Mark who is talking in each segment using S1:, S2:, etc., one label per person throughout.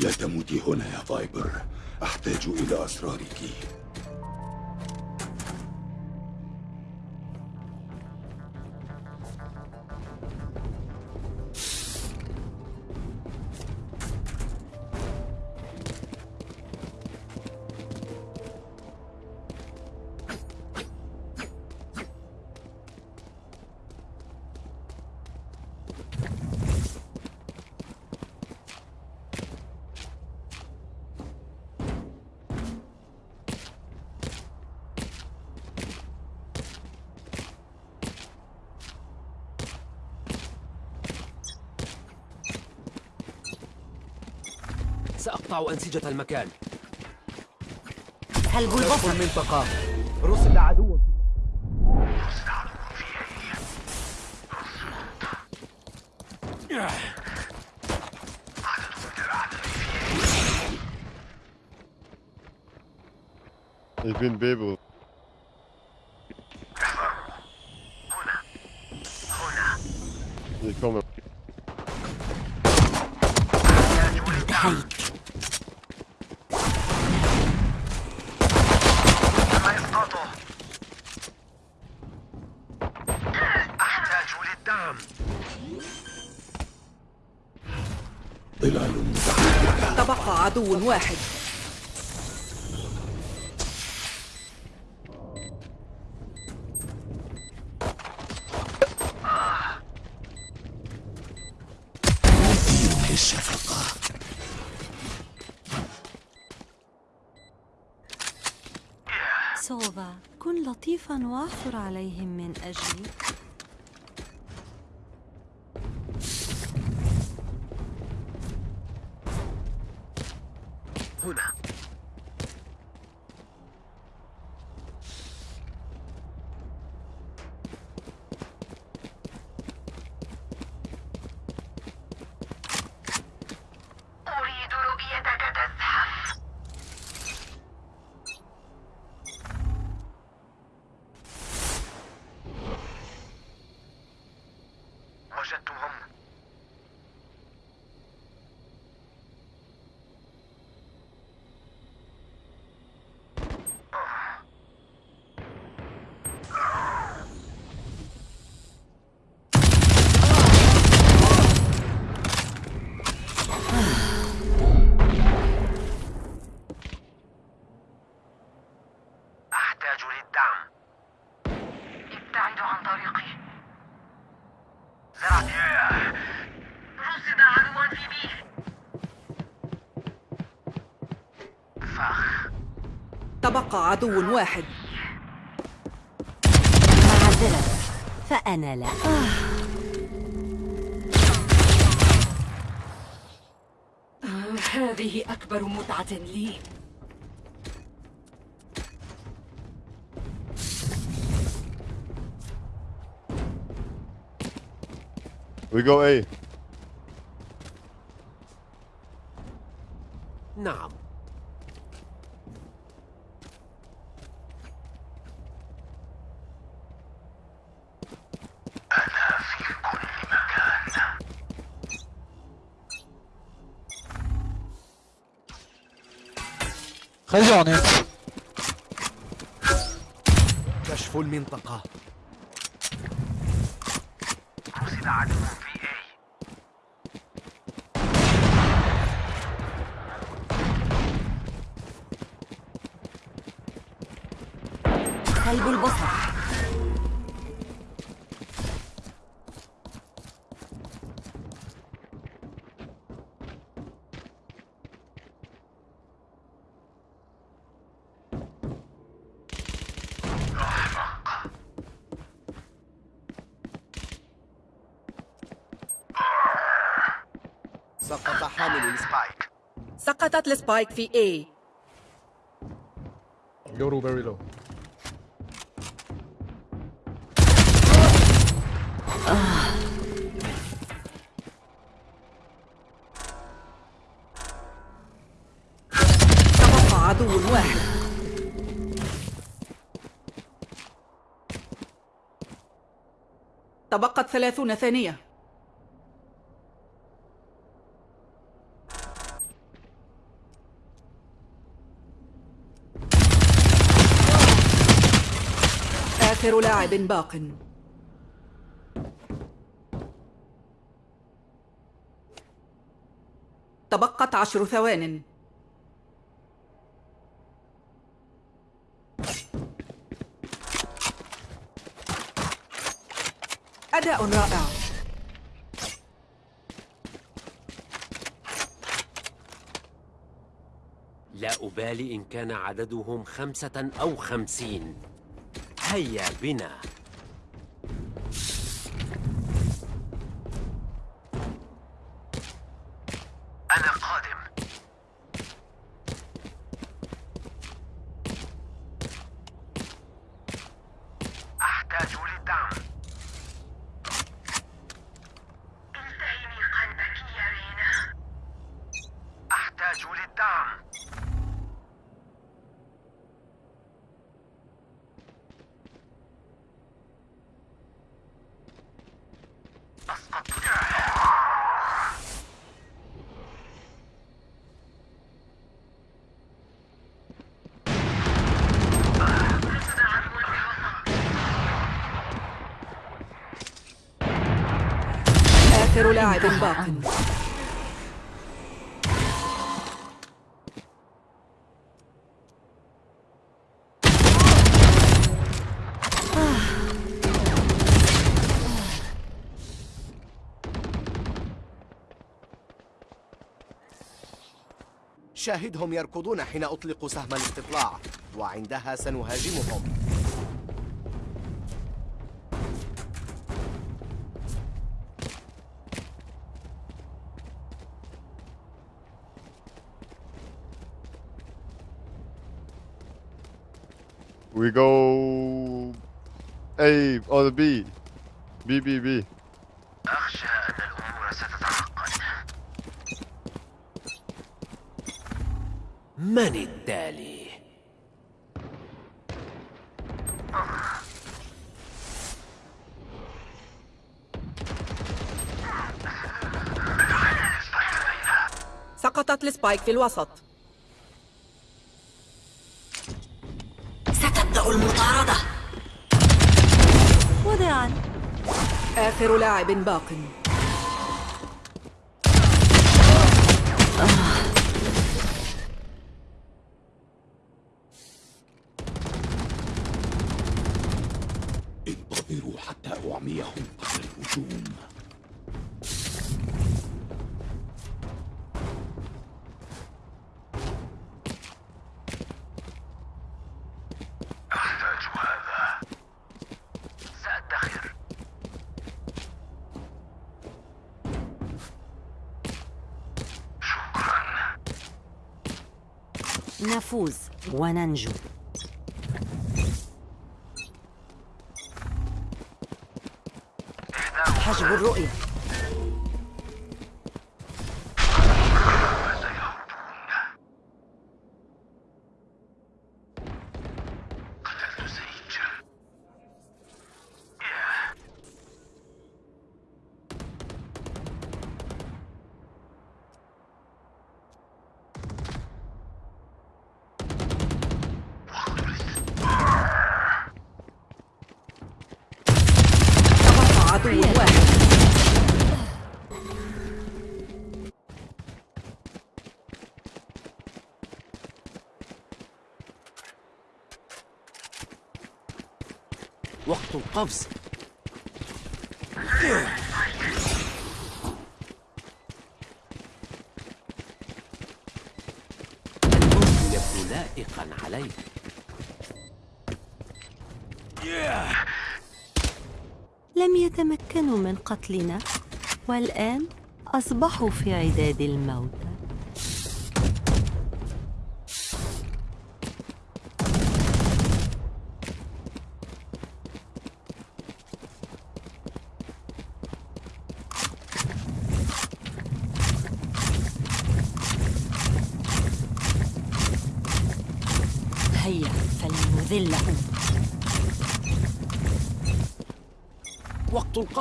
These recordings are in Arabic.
S1: لا تموتي هنا يا فايبر. أحتاج إلى أسرارك.
S2: سأقطع أنسجة المكان.
S3: سلب البصر
S2: المنطقة. رصد عدو.
S4: Ich bin Bebo. Ich komme.
S3: انتهيت
S5: أحتاج للدعم
S1: ظلال متحركة
S6: تبقى عدو واحد.
S3: سوفا كن لطيفا واعثر عليهم من أجلي.
S6: تبقى عدو واحد.
S3: معذرة. فأنا لا.
S6: هذه أكبر متعة لي.
S4: We go A.
S2: نعم.
S7: خرجوني
S2: كشف المنطقة.
S5: رصد عدو في A
S3: سلب البصر
S2: سقط حامل السبايك
S6: سقطت السبايك في A.
S7: Yoru very low.
S6: تبقى عدو واحد. تبقت ثلاثون ثانية. آخر لاعب باق. تبقت عشر ثوان. أداء رائع.
S5: لا أبالي إن كان عددهم خمسة أو خمسين. هيا بنا
S8: أنا قادم أحتاج للدعم التهمي قلبك يا رينا أحتاج للدعم أسقطتها
S6: آخر لاعب باق
S5: شاهدهم يركضون حين أطلق سهم الاستطلاع وعندها سنهاجمهم.
S4: We go A or the B. B B B.
S8: أخشى أن الأمور ستتعقد
S5: من التالي؟
S6: سقطت السبايك في الوسط آخر لاعب باق.
S3: نفوز وننجو.
S6: حجب الرؤية.
S5: القفز. يبدو لائقا عليك
S3: لم يتمكنوا من قتلنا والآن أصبحوا في عداد الموتى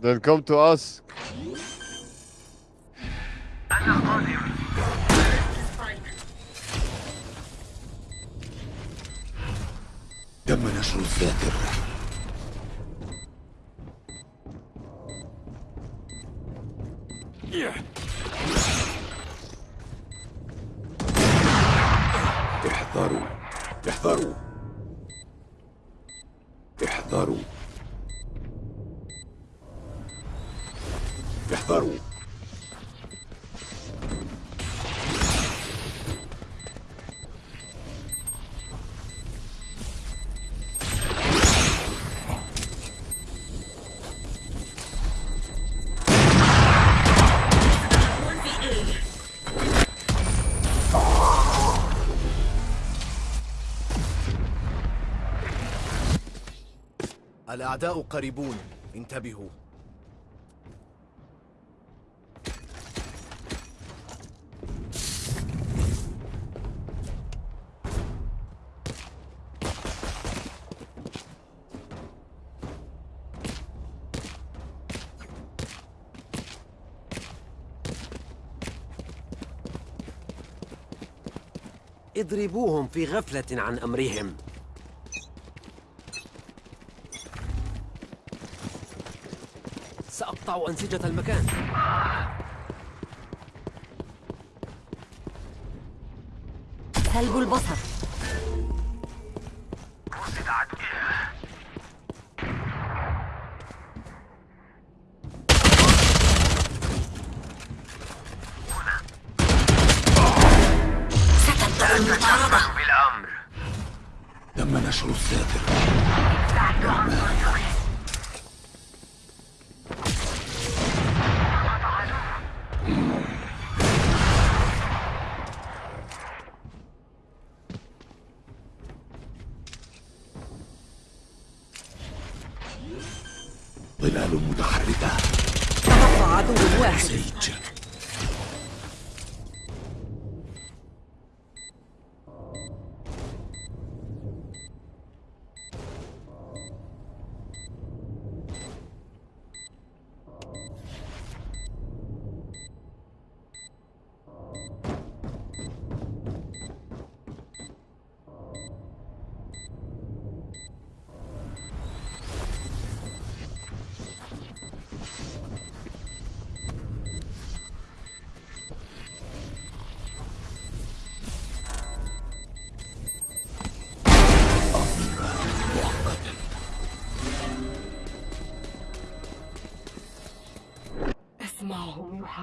S4: Then come to us.
S1: تم نشر الذاكر
S2: الأعداء قريبون. انتبهوا.
S5: اضربوهم في غفلة عن أمرهم. سأقطع أنسجة المكان.
S3: سلب البصر.
S1: ظلال متحركة.
S6: تبقى عدو واحد.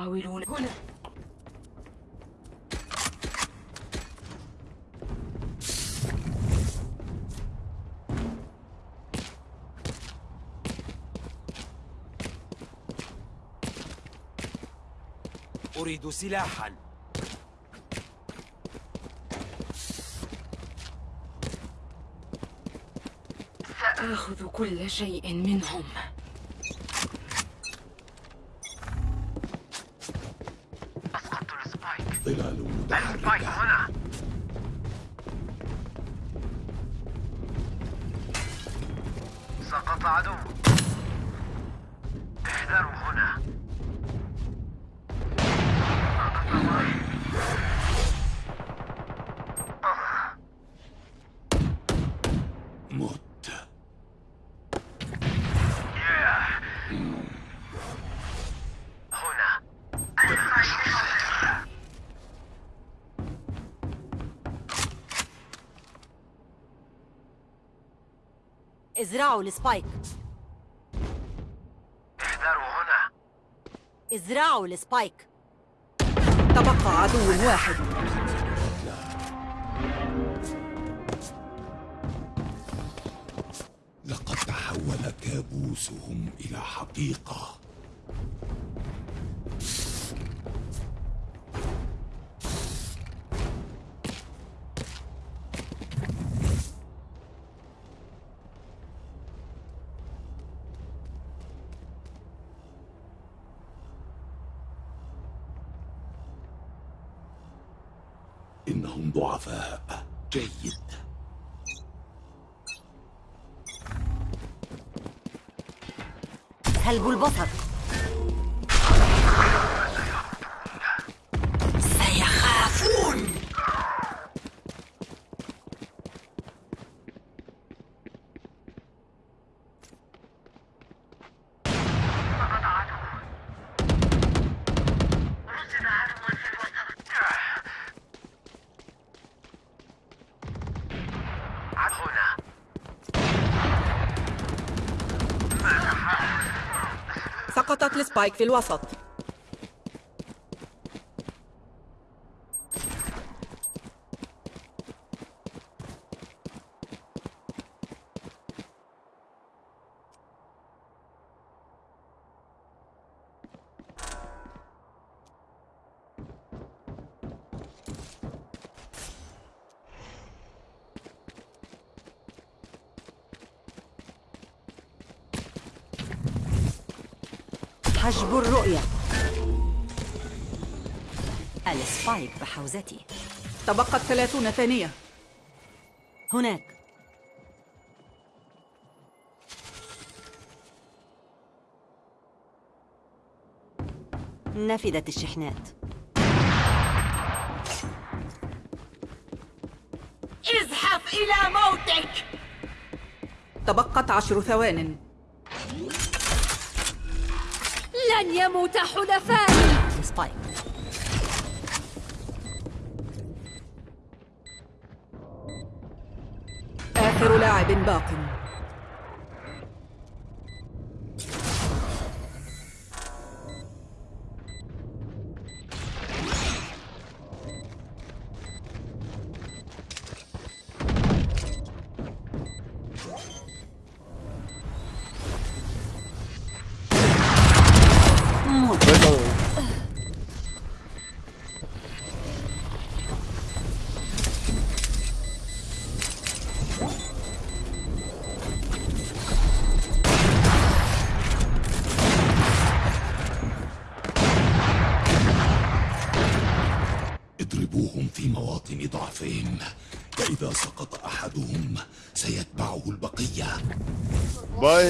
S6: يحاولون هنا.
S5: أريد سلاحا.
S6: سآخذ كل شيء منهم.
S1: ظلال متحركة.
S8: سقط عدو
S3: ازرعوا ال spike.
S8: احذروا هنا.
S3: ازرعوا ال spike.
S6: تبقى عدو واحد.
S1: لقد تحول كابوسهم إلى حقيقة. جيد.
S3: سلب البصر
S6: السبايك في الوسط.
S3: حجب الرؤية. السبايك بحوزتي.
S6: تبقت ثلاثون ثانية.
S3: هناك. نفدت الشحنات.
S8: ازحف إلى موتك!
S6: تبقت عشر ثوان.
S3: لن يموت حلفائي
S6: آخر لاعب باق.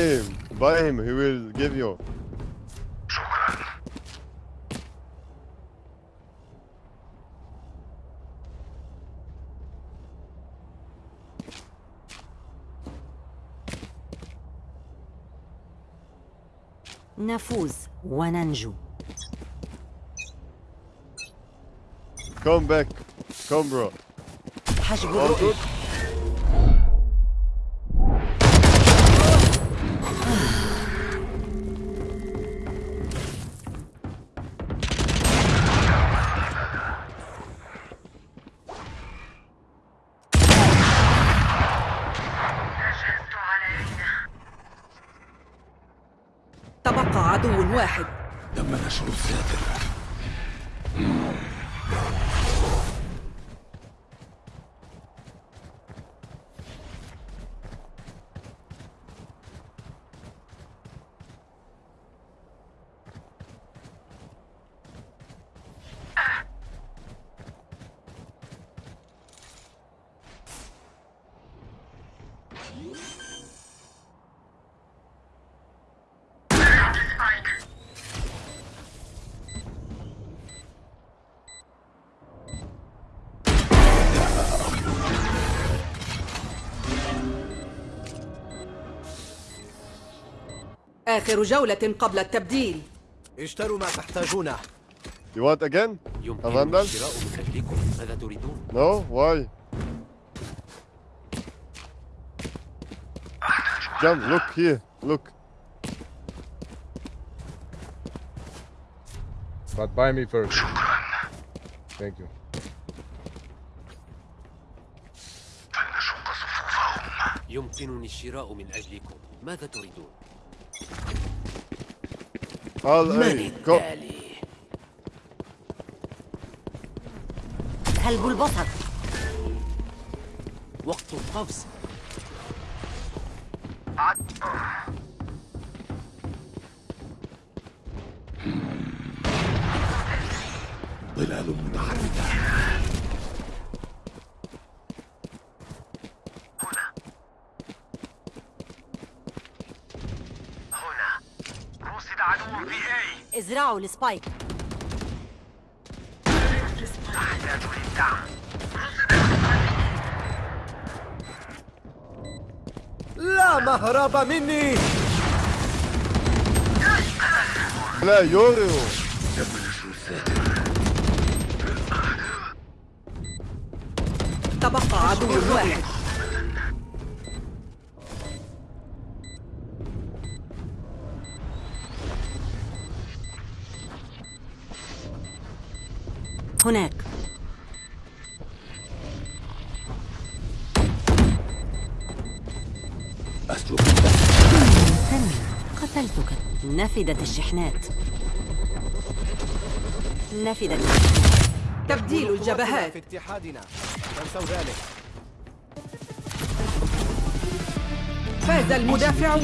S4: him. Buy him. He will give you.
S3: نفوز وننجو
S4: Come back. Come, bro.
S3: حجب
S4: All
S3: الرؤية
S1: تم نشر الساتر
S6: آخر جولة قبل التبديل
S2: اشتروا ما تحتاجونه
S4: You want again?
S5: يمكن
S4: أفندل؟
S5: الشراء من أجلكم ماذا تريدون؟
S4: No? Why? Jump. Look here. Look.
S7: But buy me first. Thank you.
S5: يمكنني الشراء من أجلكم ماذا تريدون؟ من.
S4: Go.
S5: التالي؟
S3: سلب البصر
S5: وقت القفز
S3: ازرعوا السبايك
S2: لا مهرب مني.
S4: لا يوريو
S6: تبقى عدو واحد.
S3: هناك. قتلتك. نفدت الشحنات. نفدت
S6: تبديل الجبهات.
S2: في اتحادنا. تنسوا ذلك.
S6: فاز المدافعون.